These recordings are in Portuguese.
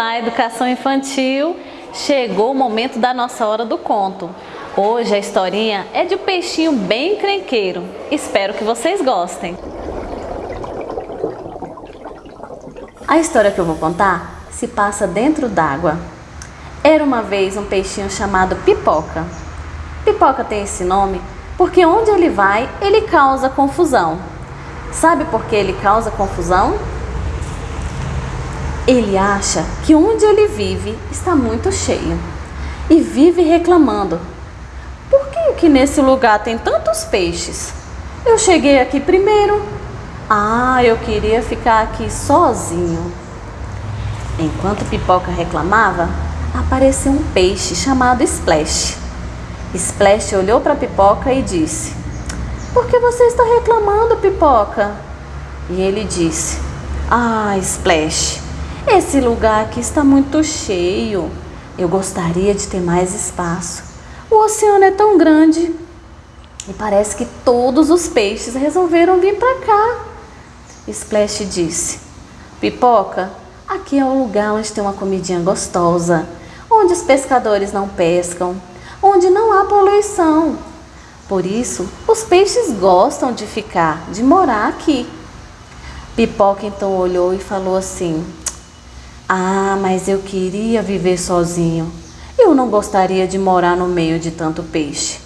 Olá, educação infantil! Chegou o momento da nossa hora do conto. Hoje a historinha é de um peixinho bem crenqueiro. Espero que vocês gostem. A história que eu vou contar se passa dentro d'água. Era uma vez um peixinho chamado Pipoca. Pipoca tem esse nome porque onde ele vai, ele causa confusão. Sabe por que ele causa confusão? Ele acha que onde ele vive está muito cheio e vive reclamando. Por que, que nesse lugar tem tantos peixes? Eu cheguei aqui primeiro. Ah, eu queria ficar aqui sozinho. Enquanto Pipoca reclamava, apareceu um peixe chamado Splash. Splash olhou para Pipoca e disse: Por que você está reclamando, Pipoca? E ele disse: Ah, Splash, esse lugar aqui está muito cheio. Eu gostaria de ter mais espaço. O oceano é tão grande. E parece que todos os peixes resolveram vir para cá. Splash disse: Pipoca, aqui é o lugar onde tem uma comidinha gostosa, onde os pescadores não pescam, onde não há poluição. Por isso, os peixes gostam de ficar, de morar aqui. Pipoca então olhou e falou assim: ah, mas eu queria viver sozinho. Eu não gostaria de morar no meio de tanto peixe.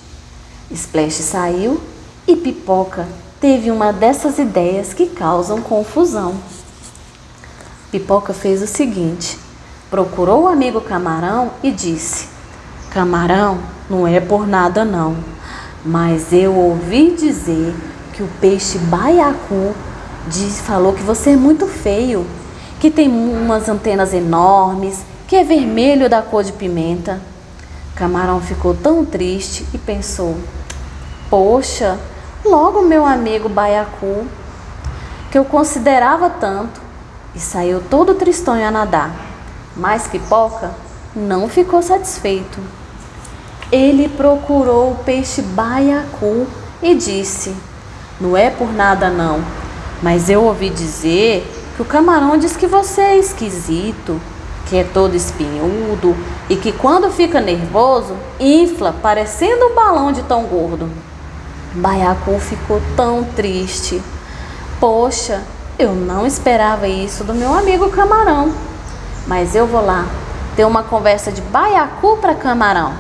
Splash saiu e Pipoca teve uma dessas ideias que causam confusão. Pipoca fez o seguinte: procurou o amigo Camarão e disse: Camarão, não é por nada não, mas eu ouvi dizer que o peixe baiacu diz, falou que você é muito feio que tem umas antenas enormes, que é vermelho da cor de pimenta. Camarão ficou tão triste e pensou: Poxa, logo meu amigo Baiacu, que eu considerava tanto, e saiu todo tristonho a nadar. Mas Pipoca não ficou satisfeito. Ele procurou o peixe Baiacu e disse: Não é por nada não, mas eu ouvi dizer que o camarão diz que você é esquisito, que é todo espinhudo e que quando fica nervoso, infla parecendo um balão de tão gordo. Baiacu ficou tão triste. Poxa, eu não esperava isso do meu amigo camarão. Mas eu vou lá ter uma conversa de baiacu para camarão.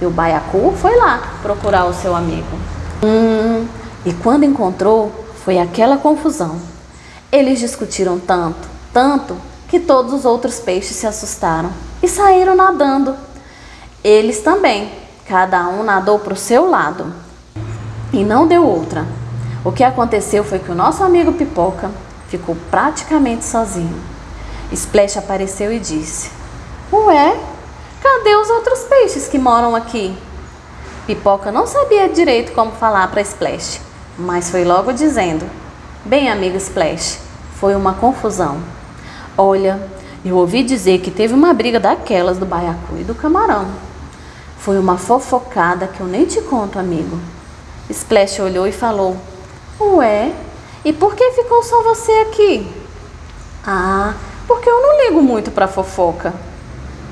E o baiacu foi lá procurar o seu amigo. Hum, e quando encontrou, foi aquela confusão. Eles discutiram tanto, tanto, que todos os outros peixes se assustaram e saíram nadando. Eles também, cada um nadou para o seu lado e não deu outra. O que aconteceu foi que o nosso amigo Pipoca ficou praticamente sozinho. Splash apareceu e disse: Ué, cadê os outros peixes que moram aqui? Pipoca não sabia direito como falar para Splash, mas foi logo dizendo: Bem, amigo Splash, foi uma confusão. Olha, eu ouvi dizer que teve uma briga daquelas do baiacu e do camarão. Foi uma fofocada que eu nem te conto, amigo. Splash olhou e falou: Ué, e por que ficou só você aqui? Ah, porque eu não ligo muito para fofoca.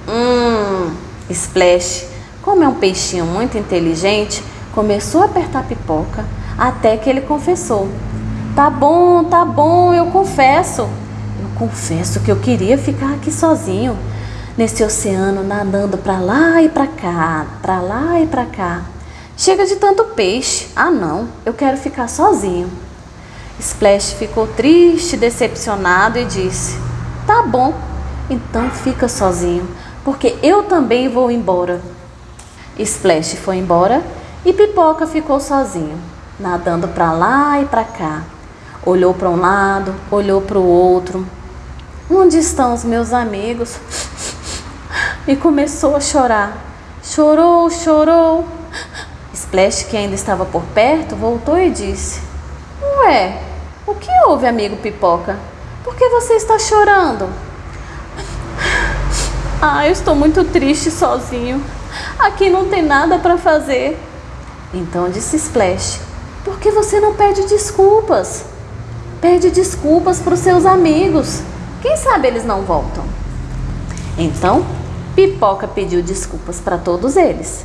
Hum, Splash, como é um peixinho muito inteligente, começou a apertar pipoca até que ele confessou Tá bom, tá bom, eu confesso. Eu confesso que eu queria ficar aqui sozinho, nesse oceano nadando para lá e para cá, para lá e para cá. Chega de tanto peixe. Ah, não, eu quero ficar sozinho. Splash ficou triste, decepcionado e disse: Tá bom, então fica sozinho, porque eu também vou embora. Splash foi embora e Pipoca ficou sozinho, nadando para lá e para cá. Olhou para um lado, olhou para o outro. Onde estão os meus amigos? E começou a chorar. Chorou, chorou. Splash, que ainda estava por perto, voltou e disse: Ué, o que houve, amigo Pipoca? Por que você está chorando? Ah, eu estou muito triste sozinho. Aqui não tem nada para fazer. Então disse Splash: Por que você não pede desculpas? Pede desculpas para os seus amigos. Quem sabe eles não voltam. Então, Pipoca pediu desculpas para todos eles.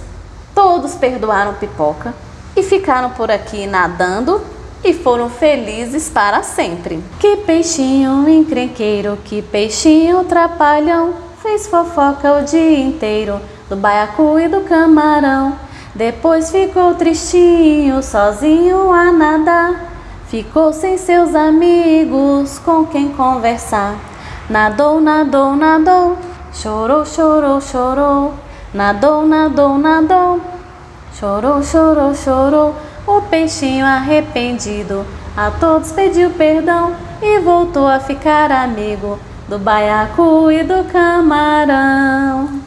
Todos perdoaram Pipoca e ficaram por aqui nadando e foram felizes para sempre. Que peixinho encrenqueiro, que peixinho trapalhão, fez fofoca o dia inteiro do baiacu e do camarão. Depois ficou tristinho, sozinho a nadar. Ficou sem seus amigos com quem conversar. Nadou, nadou, nadou, chorou, chorou, chorou. Nadou, nadou, nadou, chorou, chorou, chorou. O peixinho arrependido a todos pediu perdão e voltou a ficar amigo do baiacu e do camarão.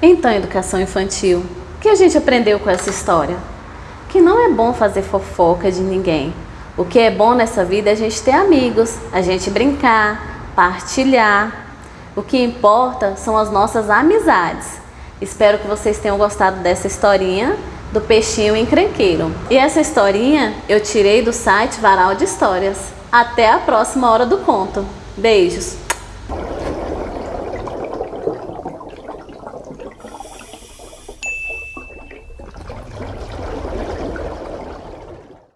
Então, educação infantil, o que a gente aprendeu com essa história? Que não é bom fazer fofoca de ninguém o que é bom nessa vida é a gente ter amigos, a gente brincar, partilhar. O que importa são as nossas amizades. Espero que vocês tenham gostado dessa historinha do peixinho encrenqueiro. E essa historinha eu tirei do site Varal de Histórias. Até a próxima hora do conto. Beijos!